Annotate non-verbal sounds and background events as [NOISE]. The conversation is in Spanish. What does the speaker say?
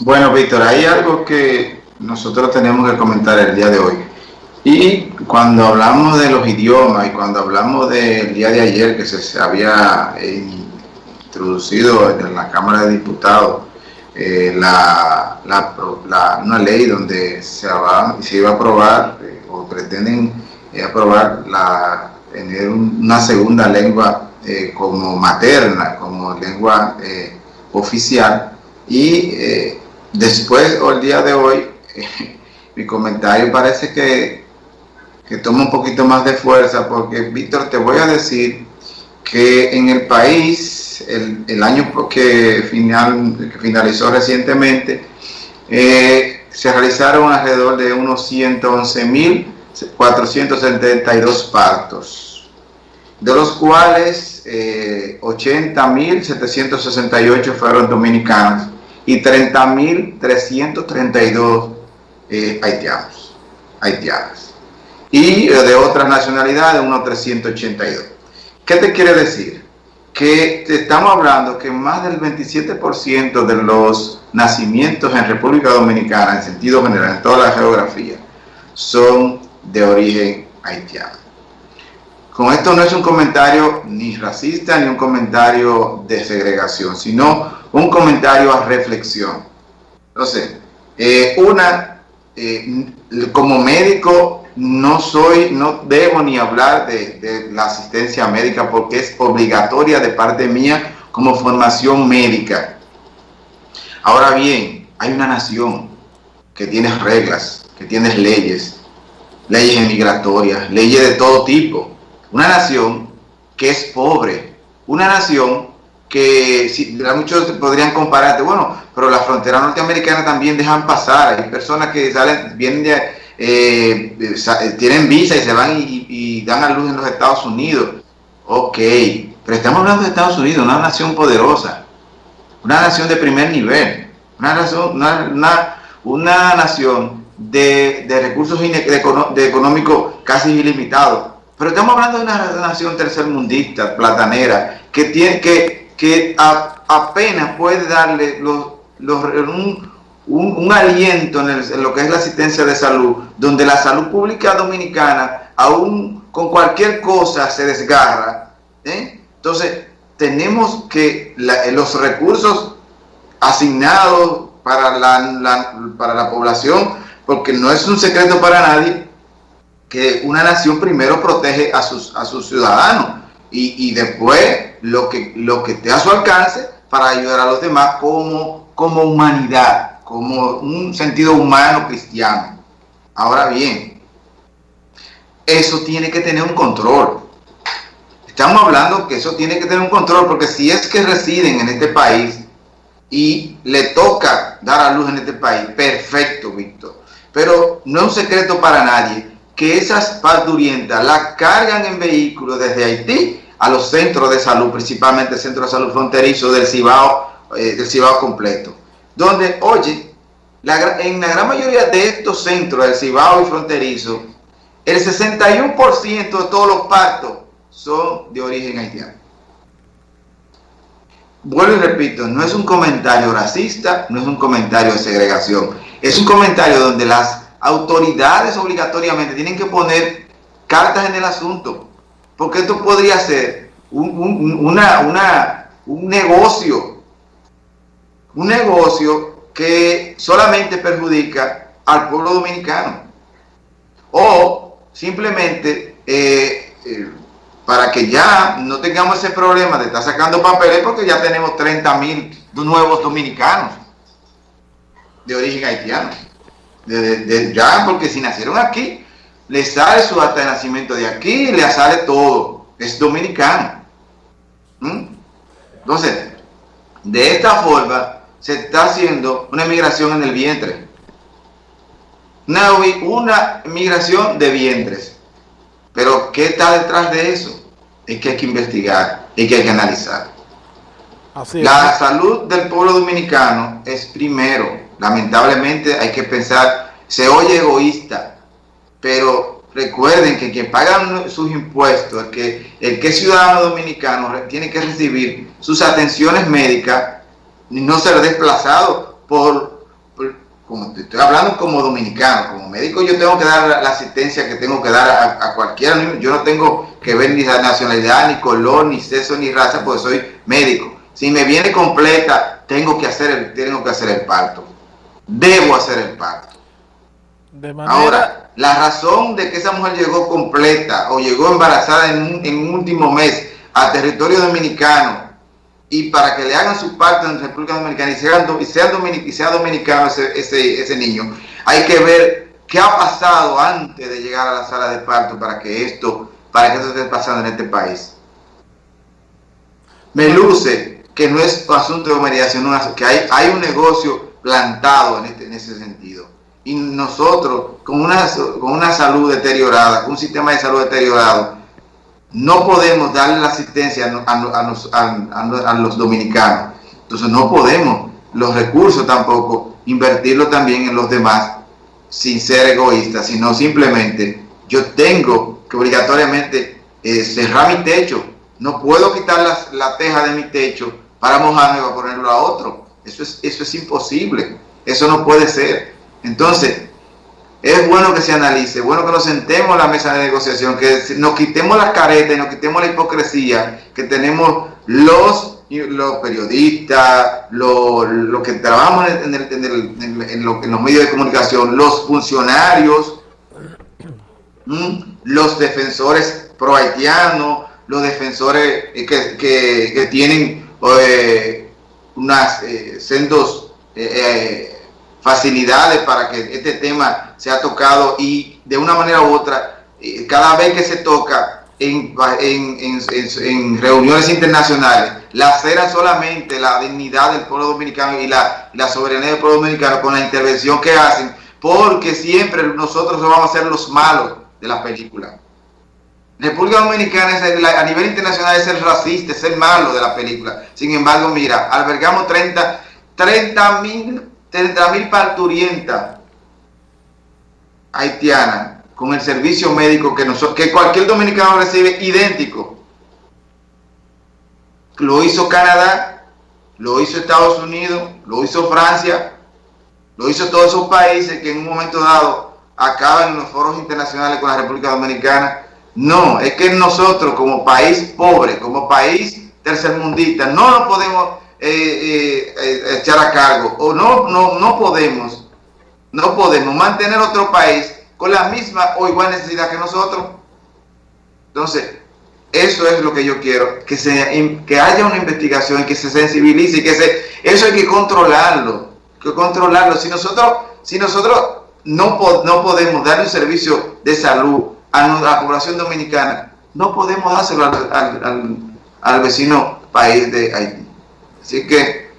Bueno, Víctor, hay algo que nosotros tenemos que comentar el día de hoy. Y cuando hablamos de los idiomas y cuando hablamos del día de ayer que se había introducido en la Cámara de Diputados eh, la, una ley donde se, iba a aprobar eh, o pretenden eh, aprobar la, tener una segunda lengua como materna, como lengua oficial. Y después o el día de hoy [LAUGHS] mi comentario parece que que toma un poquito más de fuerza, porque Víctor, te voy a decir que en el país, el, año que, final, que finalizó recientemente, eh, se realizaron alrededor de unos 111.472 partos, de los cuales eh, 80.768 fueron dominicanos y 30.332 eh, haitianos, haitianas y de otras nacionalidades unos 382. ¿Qué te quiere decir? Que estamos hablando que más del 27% de los nacimientos en República Dominicana, en sentido general, en toda la geografía, son de origen haitiano. Con esto no es un comentario ni racista ni un comentario de segregación, sino un comentario a reflexión. Entonces, eh, una, eh, como médico no soy, no debo ni hablar de, la asistencia médica porque es obligatoria de parte mía como formación médica. Ahora bien, hay una nación que tiene reglas, que tiene leyes, leyes migratorias, leyes de todo tipo. Una nación que es pobre, una nación que si, muchos podrían compararte, bueno, pero la frontera norteamericana también dejan pasar, hay personas que salen, vienen de, eh, eh, tienen visa y se van y, dan a luz en los Estados Unidos. Ok, pero estamos hablando de Estados Unidos, una nación poderosa, una nación de primer nivel, una, nación, una, nación de, recursos de, económicos casi ilimitados. Pero estamos hablando de una nación tercermundista, platanera, que, tiene, que, que apenas puede darle los, los, un, aliento en, lo que es la asistencia de salud, donde la salud pública dominicana, aún con cualquier cosa, se desgarra. ¿eh? Entonces, tenemos que los recursos asignados para la, para la población, porque no es un secreto para nadie, que una nación primero protege a sus, a sus ciudadanos y, después lo que, lo que esté a su alcance para ayudar a los demás como, como humanidad como un sentido humano cristiano. Ahora bien, eso tiene que tener un control. Estamos hablando que eso tiene que tener un control, porque si es que residen en este país y le toca dar a luz en este país, perfecto, Víctor. Pero no es un secreto para nadie que esas parturientas la cargan en vehículos desde Haití a los centros de salud, principalmente el centro de salud fronterizo del Cibao, eh, del Cibao completo donde, oye, en la gran mayoría de estos centros del Cibao y fronterizo, el 61% de todos los partos son de origen haitiano. Vuelvo y repito, no es un comentario racista, no es un comentario de segregación, es un comentario donde las autoridades obligatoriamente tienen que poner cartas en el asunto, porque esto podría ser un, un negocio un negocio que solamente perjudica al pueblo dominicano. O simplemente eh, eh, para que ya no tengamos ese problema de estar sacando papeles porque ya tenemos 30 mil nuevos dominicanos de origen haitiano. De, ya, porque si nacieron aquí, le sale su acta de nacimiento de aquí, le sale todo. Es dominicano. ¿Mm? Entonces, de esta forma, se está haciendo una migración en el vientre. Una, una migración de vientres. Pero ¿qué está detrás de eso? Es que hay que investigar, y que hay que analizar. la salud del pueblo dominicano es primero. Lamentablemente hay que pensar, se oye egoísta, pero recuerden que quien paga sus impuestos, el que, el que es ciudadano dominicano, tiene que recibir sus atenciones médicas no ser desplazado por, como te estoy hablando como dominicano, como médico yo tengo que dar la, asistencia que tengo que dar a, cualquiera, yo no tengo que ver ni nacionalidad, ni color, ni sexo, ni raza, porque soy médico. Si me viene completa, tengo que hacer el, tengo que hacer el parto. Debo hacer el parto. Ahora, la razón de que esa mujer llegó completa o llegó embarazada en un, en un último mes a territorio dominicano y para que le hagan su parto en República Dominicana y sea, y sea, y sea dominicano ese, ese, ese, niño, hay que ver qué ha pasado antes de llegar a la sala de parto para que esto, para que esto esté pasando en este país. Me luce que no es asunto de mediación, que hay, hay un negocio plantado en, este, en ese sentido. Y nosotros, con una, con una salud deteriorada, con un sistema de salud deteriorado, no podemos darle la asistencia a, los dominicanos. Entonces no podemos los recursos tampoco invertirlo también en los demás sin ser egoísta, sino simplemente yo tengo que obligatoriamente eh, cerrar mi techo. No puedo quitar la teja de mi techo para mojarme y ponerlo a otro. Eso es, eso es imposible. Eso no puede ser. Entonces, es bueno que se analice, bueno que nos sentemos en la mesa de negociación, que nos quitemos las caretas y nos quitemos la hipocresía que tenemos los, los periodistas, los, que trabajamos en, en, los medios de comunicación, los funcionarios, los defensores pro haitianos, los defensores que, que, tienen eh, unas eh, sendos facilidades para que este tema sea tocado y de una manera u otra, eh, cada vez que se toca en, en, en, reuniones internacionales, la cera solamente la dignidad del pueblo dominicano y la, la, soberanía del pueblo dominicano con la intervención que hacen, porque siempre nosotros vamos a ser los malos de la película. República Dominicana es a nivel internacional es el racista, es el malo de la película. Sin embargo, mira, albergamos 30 mil 30 mil parturientas haitianas con el servicio médico que, nosotros, que cualquier dominicano recibe idéntico. Lo hizo Canadá, lo hizo Estados Unidos, lo hizo Francia, lo hizo todos esos países que en un momento dado acaban en los foros internacionales con la República Dominicana. No, es que nosotros como país pobre, como país tercermundista, no nos podemos eh, eh, echar a cargo o no, no, no podemos no podemos mantener otro país con la misma o igual necesidad que nosotros. Entonces eso es lo que yo quiero que se que haya una investigación que se sensibilice que se eso hay que controlarlo que controlarlo. Si nosotros si nosotros no, no podemos dar un servicio de salud a la población dominicana. No podemos dárselo al, al, al vecino país de Haití. Así que